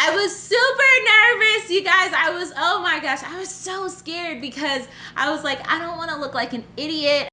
I was super nervous, you guys. I was, oh my gosh, I was so scared because I was like, I don't want to look like an idiot.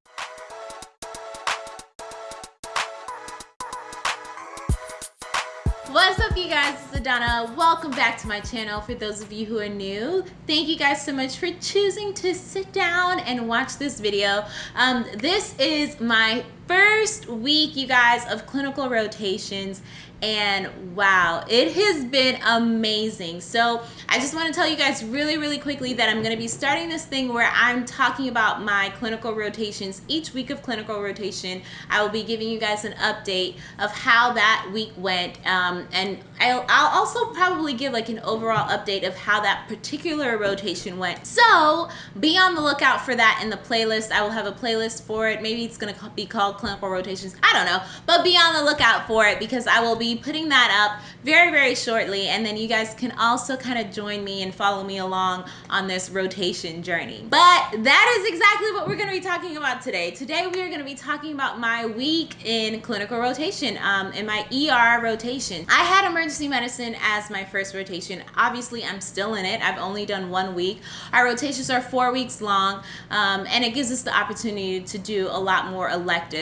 What's up you guys, it's Adana. Welcome back to my channel for those of you who are new. Thank you guys so much for choosing to sit down and watch this video. Um, this is my first week, you guys, of clinical rotations and wow it has been amazing. So i just want to tell you guys really really quickly that i'm going to be starting this thing where i'm talking about my clinical rotations each week of clinical rotation. I will be giving you guys an update of how that week went um, and I'll, I'll also probably give like an overall update of how that particular rotation went. So be on the lookout for that in the playlist. I will have a playlist for it. Maybe it's going to be called clinical rotations i don't know but be on the lookout for it because i will be putting that up very, very shortly. And then you guys can also kind of join me and follow me along on this rotation journey. But that is exactly what we're going to be talking about today. Today, we are going to be talking about my week in clinical rotation, um, in my ER rotation. I had emergency medicine as my first rotation. Obviously, I'm still in it. I've only done one week. Our rotations are four weeks long, um, and it gives us the opportunity to do a lot more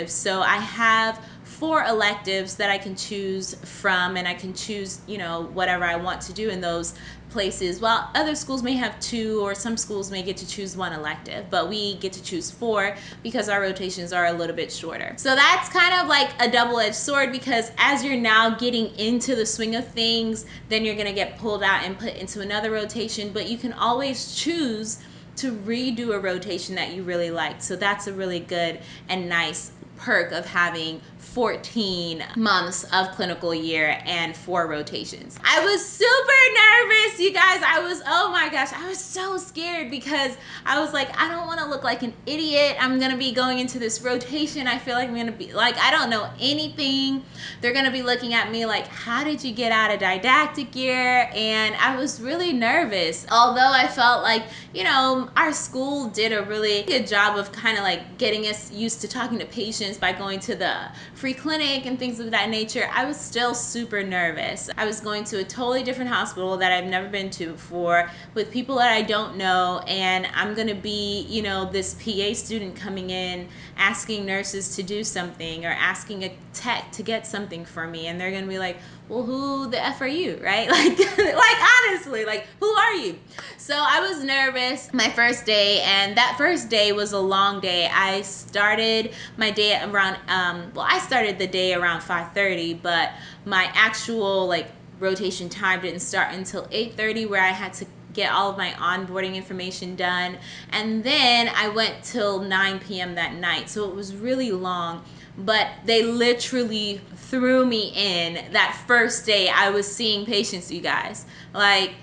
electives. So I have four electives that I can choose from and I can choose, you know, whatever I want to do in those places. While other schools may have two or some schools may get to choose one elective, but we get to choose four because our rotations are a little bit shorter. So that's kind of like a double-edged sword because as you're now getting into the swing of things, then you're gonna get pulled out and put into another rotation, but you can always choose to redo a rotation that you really like. So that's a really good and nice perk of having 14 months of clinical year and four rotations. I was super nervous, you guys. I was, oh my gosh, I was so scared because I was like, I don't want to look like an idiot. I'm going to be going into this rotation. I feel like I'm going to be like, I don't know anything. They're going to be looking at me like, how did you get out of didactic year? And I was really nervous. Although I felt like, you know, our school did a really good job of kind of like getting us used to talking to patients by going to the free clinic and things of that nature, I was still super nervous. I was going to a totally different hospital that I've never been to before with people that I don't know and I'm gonna be, you know, this PA student coming in asking nurses to do something or asking a tech to get something for me and they're gonna be like, well, who the F are you, right? Like, like honestly, like, who are you? So I was nervous my first day, and that first day was a long day. I started my day around, um, well, I started the day around 5.30, but my actual, like, rotation time didn't start until 8.30 where I had to get all of my onboarding information done. And then I went till 9 p.m. that night. So it was really long but they literally threw me in that first day I was seeing patients, you guys. Like,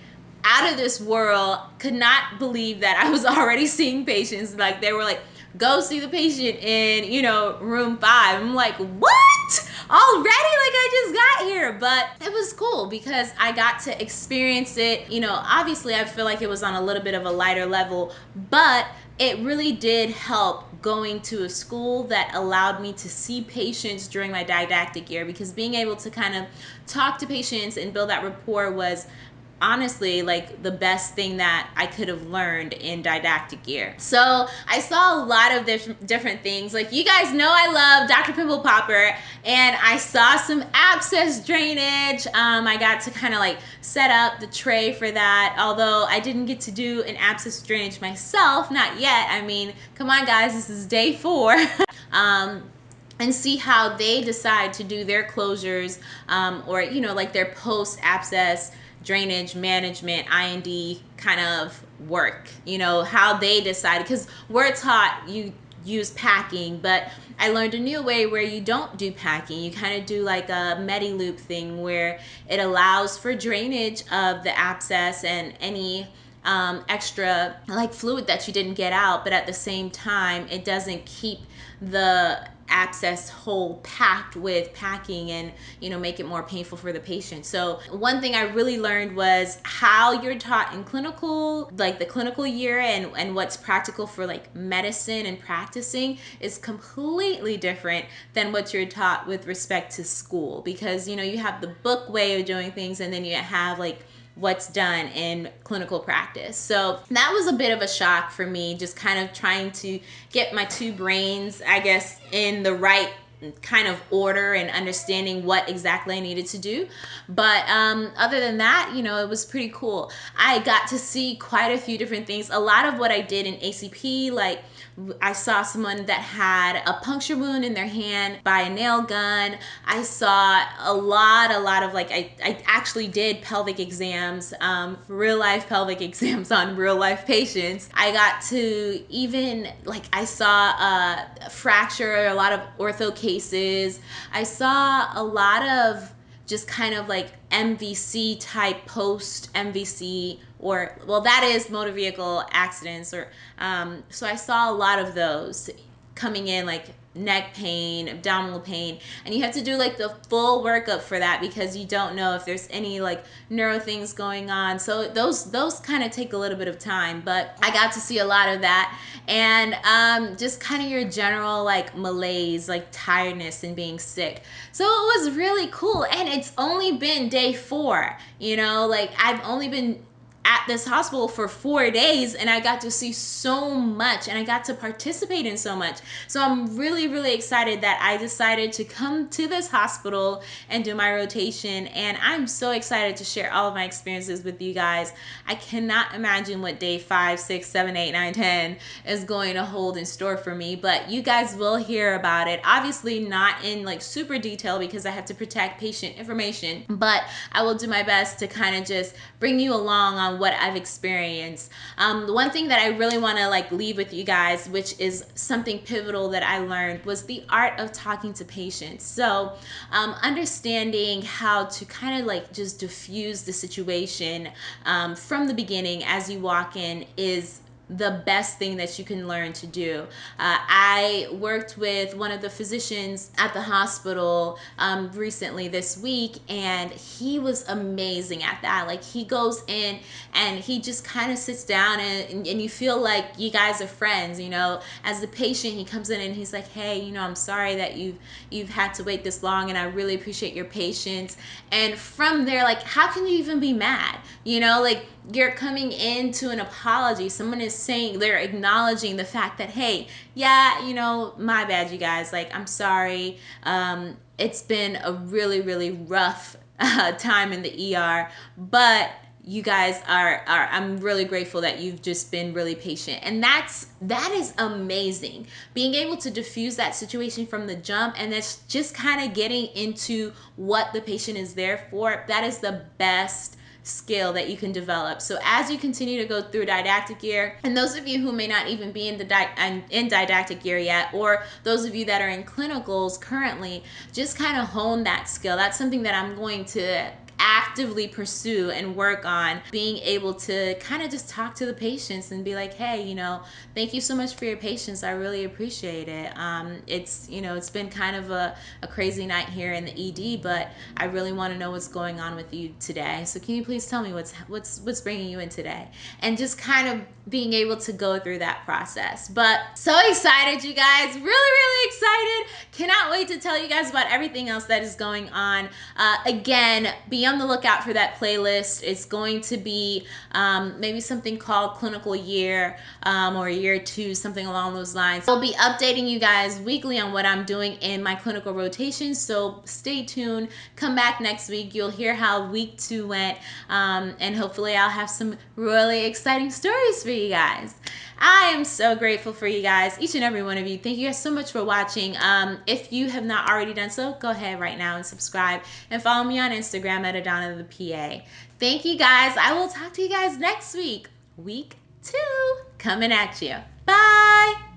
out of this world, could not believe that I was already seeing patients. Like, they were like, go see the patient in, you know, room five. I'm like, what? Already? Like, I just got here. But it was cool because I got to experience it. You know, obviously, I feel like it was on a little bit of a lighter level, but it really did help going to a school that allowed me to see patients during my didactic year because being able to kind of talk to patients and build that rapport was honestly like the best thing that I could have learned in didactic year. So I saw a lot of different different things. Like you guys know I love Dr. Pimple Popper and I saw some abscess drainage. Um, I got to kind of like set up the tray for that. Although I didn't get to do an abscess drainage myself, not yet. I mean, come on guys, this is day four. um, and see how they decide to do their closures um, or you know like their post abscess drainage management I&D kind of work you know how they decide because we're taught you use packing but I learned a new way where you don't do packing. You kind of do like a MediLoop thing where it allows for drainage of the abscess and any um, extra like fluid that you didn't get out but at the same time it doesn't keep the access hole packed with packing and you know make it more painful for the patient. So one thing i really learned was how you're taught in clinical like the clinical year and and what's practical for like medicine and practicing is completely different than what you're taught with respect to school because you know you have the book way of doing things and then you have like what's done in clinical practice. So that was a bit of a shock for me, just kind of trying to get my two brains, I guess, in the right kind of order and understanding what exactly I needed to do. But um, other than that, you know, it was pretty cool. I got to see quite a few different things. A lot of what I did in ACP, like I saw someone that had a puncture wound in their hand by a nail gun. I saw a lot, a lot of like, I, I actually did pelvic exams, um, real life pelvic exams on real life patients. I got to even, like, I saw a fracture, a lot of ortho. I saw a lot of just kind of like MVC type post MVC or well that is motor vehicle accidents or um, so I saw a lot of those coming in like neck pain, abdominal pain, and you have to do like the full workup for that because you don't know if there's any like neuro things going on. So those those kind of take a little bit of time, but I got to see a lot of that and um, just kind of your general like malaise, like tiredness and being sick. So it was really cool, and it's only been day four. You know, like I've only been at this hospital for four days and I got to see so much and I got to participate in so much. So I'm really, really excited that I decided to come to this hospital and do my rotation. And I'm so excited to share all of my experiences with you guys. I cannot imagine what day five, six, seven, eight, nine, ten is going to hold in store for me, but you guys will hear about it. Obviously, not in like super detail because I have to protect patient information, but I will do my best to kind of just bring you along on what I've experienced. Um, the one thing that I really want to like leave with you guys, which is something pivotal that I learned, was the art of talking to patients. So um, understanding how to kind of like just diffuse the situation um, from the beginning as you walk in is the best thing that you can learn to do. Uh, I worked with one of the physicians at the hospital um, recently this week, and he was amazing at that. Like, he goes in and he just kind of sits down, and, and you feel like you guys are friends. You know, as the patient, he comes in and he's like, "Hey, you know, I'm sorry that you've you've had to wait this long, and I really appreciate your patience." And from there, like, how can you even be mad? You know, like you're coming into an apology. Someone is saying, they're acknowledging the fact that, hey, yeah, you know, my bad, you guys. Like, I'm sorry. Um, it's been a really, really rough uh, time in the ER, but you guys are, are i'm really grateful that you've just been really patient and that's that is amazing being able to diffuse that situation from the jump and that's just kind of getting into what the patient is there for that is the best skill that you can develop. So as you continue to go through didactic year, and those of you who may not even be in the di- in didactic year yet, or those of you that are in clinicals currently, just kind of hone that skill. That's something that I'm going to actively pursue and work on being able to kind of just talk to the patients and be like, hey, you know, thank you so much for your patience. I really appreciate it. Um, it's, you know, it's been kind of a, a crazy night here in the ED, but I really want to know what's going on with you today. So can you please tell me what's what's what's bringing you in today? And just kind of being able to go through that process. But so excited, you guys. Really, really excited. Cannot wait to tell you guys about everything else that is going on. Uh, again, be on the lookout for that playlist. It's going to be um, maybe something called Clinical Year um, or Year Two, something along those lines. I'll be updating you guys weekly on what I'm doing in my clinical rotation. So stay tuned. Come back next week. You'll hear how week two went. Um, and hopefully I'll have some really exciting stories for you guys. I am so grateful for you guys, each and every one of you. Thank you guys so much for watching. Um, if you have not already done so, go ahead right now and subscribe and follow me on Instagram at Adana the PA. Thank you guys. I will talk to you guys next week. Week two coming at you. Bye.